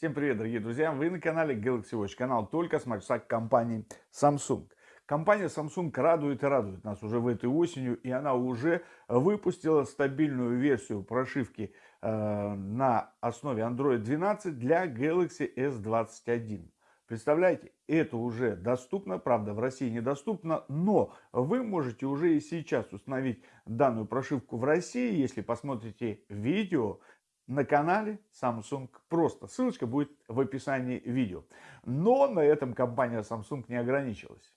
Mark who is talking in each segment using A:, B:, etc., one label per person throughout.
A: Всем привет, дорогие друзья! Вы на канале Galaxy Watch, канал только с маршак компании Samsung. Компания Samsung радует и радует нас уже в этой осенью, и она уже выпустила стабильную версию прошивки э, на основе Android 12 для Galaxy S21. Представляете, это уже доступно, правда в России недоступно, но вы можете уже и сейчас установить данную прошивку в России, если посмотрите видео, на канале Samsung просто. Ссылочка будет в описании видео. Но на этом компания Samsung не ограничилась.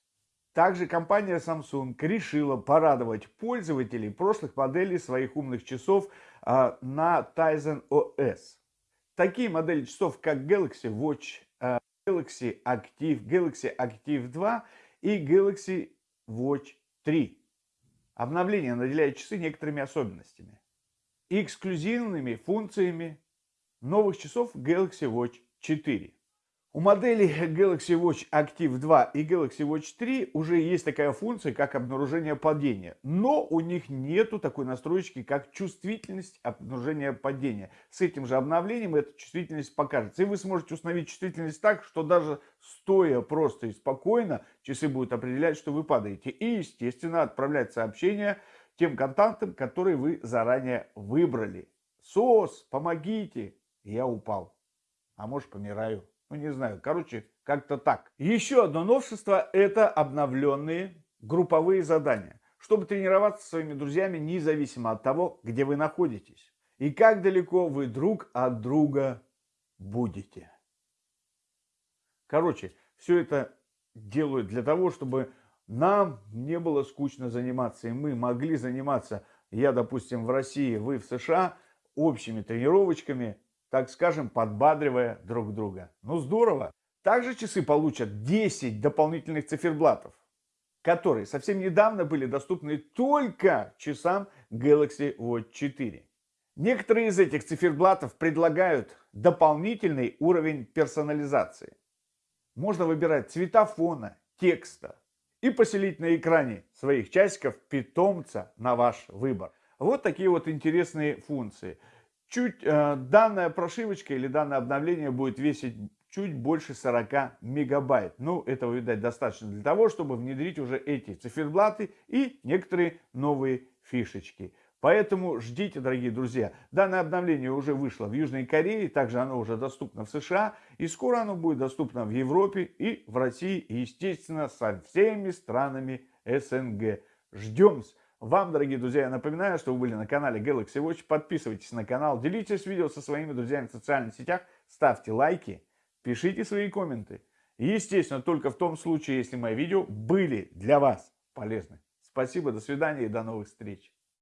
A: Также компания Samsung решила порадовать пользователей прошлых моделей своих умных часов а, на Tizen OS. Такие модели часов, как Galaxy Watch, а, Galaxy Active, Galaxy Active 2 и Galaxy Watch 3. Обновление наделяет часы некоторыми особенностями и эксклюзивными функциями новых часов Galaxy Watch 4. У моделей Galaxy Watch Active 2 и Galaxy Watch 3 уже есть такая функция, как обнаружение падения. Но у них нету такой настройки, как чувствительность обнаружения падения. С этим же обновлением эта чувствительность покажется. И вы сможете установить чувствительность так, что даже стоя просто и спокойно, часы будут определять, что вы падаете. И, естественно, отправлять сообщения тем контактам, которые вы заранее выбрали. СОС, помогите, я упал. А может помираю. Ну не знаю, короче, как-то так. Еще одно новшество это обновленные групповые задания. Чтобы тренироваться со своими друзьями независимо от того, где вы находитесь. И как далеко вы друг от друга будете. Короче, все это делают для того, чтобы нам не было скучно заниматься, и мы могли заниматься, я, допустим, в России, вы в США, общими тренировочками, так скажем, подбадривая друг друга. Ну, здорово! Также часы получат 10 дополнительных циферблатов, которые совсем недавно были доступны только часам Galaxy Watch 4. Некоторые из этих циферблатов предлагают дополнительный уровень персонализации. Можно выбирать цвета фона, текста, и поселить на экране своих часиков питомца на ваш выбор. Вот такие вот интересные функции. Чуть э, данная прошивочка или данное обновление будет весить чуть больше 40 мегабайт. Ну, этого, видать, достаточно для того, чтобы внедрить уже эти циферблаты и некоторые новые фишечки. Поэтому ждите, дорогие друзья. Данное обновление уже вышло в Южной Корее, также оно уже доступно в США. И скоро оно будет доступно в Европе и в России, и, естественно, со всеми странами СНГ. Ждем. Вам, дорогие друзья, я напоминаю, что вы были на канале Galaxy Watch. Подписывайтесь на канал, делитесь видео со своими друзьями в социальных сетях, ставьте лайки, пишите свои комменты. естественно, только в том случае, если мои видео были для вас полезны. Спасибо, до свидания и до новых встреч.